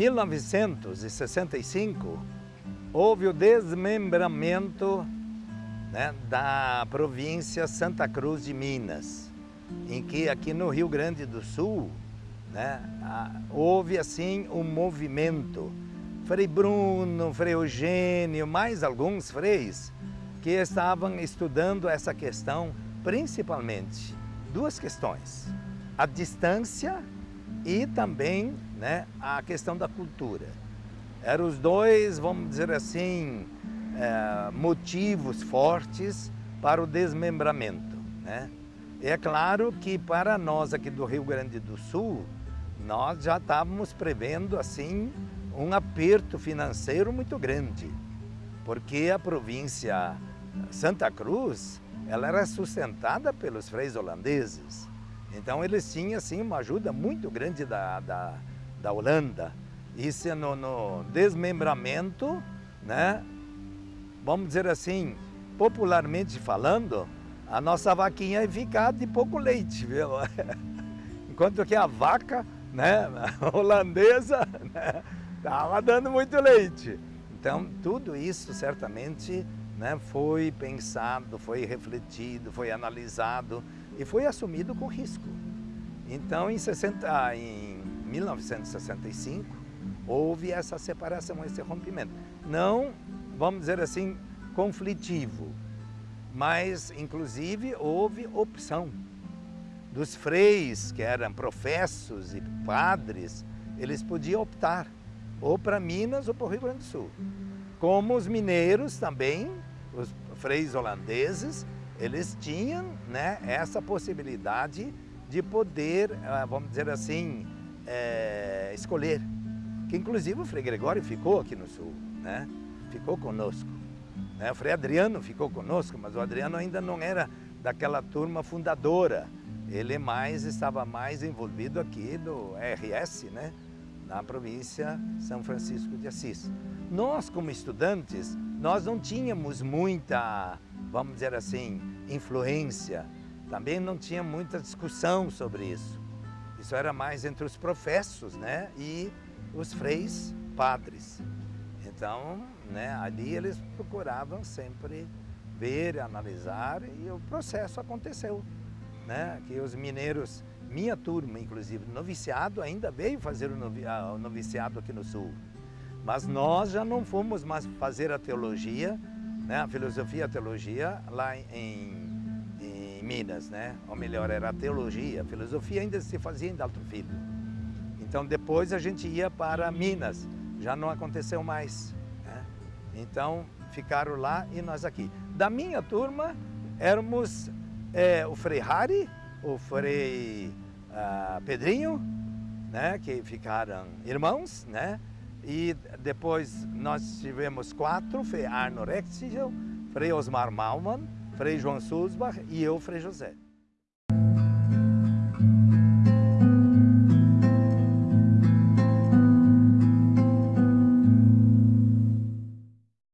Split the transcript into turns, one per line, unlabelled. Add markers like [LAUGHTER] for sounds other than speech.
1965, houve o desmembramento né, da província Santa Cruz de Minas, em que aqui no Rio Grande do Sul né, houve assim um movimento. Frei Bruno, Frei Eugênio, mais alguns freis que estavam estudando essa questão, principalmente duas questões, a distância e também né, a questão da cultura. Eram os dois, vamos dizer assim, é, motivos fortes para o desmembramento. Né? É claro que para nós aqui do Rio Grande do Sul, nós já estávamos prevendo assim um aperto financeiro muito grande, porque a província Santa Cruz ela era sustentada pelos freis holandeses. Então eles tinham assim, uma ajuda muito grande da, da, da Holanda. Isso no, no desmembramento, né? vamos dizer assim, popularmente falando, a nossa vaquinha ia ficar de pouco leite, viu? [LAUGHS] Enquanto que a vaca né, [LAUGHS] holandesa estava né, dando muito leite. Então tudo isso certamente né, foi pensado, foi refletido, foi analisado e foi assumido com risco. Então, em, 60, em 1965, houve essa separação, esse rompimento. Não, vamos dizer assim, conflitivo, mas, inclusive, houve opção. Dos freis, que eram professos e padres, eles podiam optar ou para Minas ou para o Rio Grande do Sul. Como os mineiros também os freis holandeses, eles tinham né, essa possibilidade de poder, ah, vamos dizer assim, é, escolher. Que inclusive o Frei Gregório ficou aqui no Sul, né? ficou conosco. Né? O Frei Adriano ficou conosco, mas o Adriano ainda não era daquela turma fundadora. Ele mais estava mais envolvido aqui do RS, né? na província São Francisco de Assis. Nós, como estudantes, nós não tínhamos muita, vamos dizer assim, influência. Também não tinha muita discussão sobre isso. Isso era mais entre os professos né, e os freis padres. Então, né, ali eles procuravam sempre ver, analisar e o processo aconteceu. Né, que os mineiros minha turma, inclusive, noviciado, ainda veio fazer o noviciado aqui no Sul. Mas nós já não fomos mais fazer a teologia, né, a filosofia e a teologia lá em, em Minas, né? Ou melhor, era a teologia, a filosofia ainda se fazia em Dalto Filho. Então depois a gente ia para Minas, já não aconteceu mais. Né? Então ficaram lá e nós aqui. Da minha turma éramos é, o Frei Hari, o Frei uh, Pedrinho, né, que ficaram irmãos, né? E depois nós tivemos quatro, Frei Arno Rexigel, Frei Osmar Malman, Frei João Sulzbach e eu, Frei José.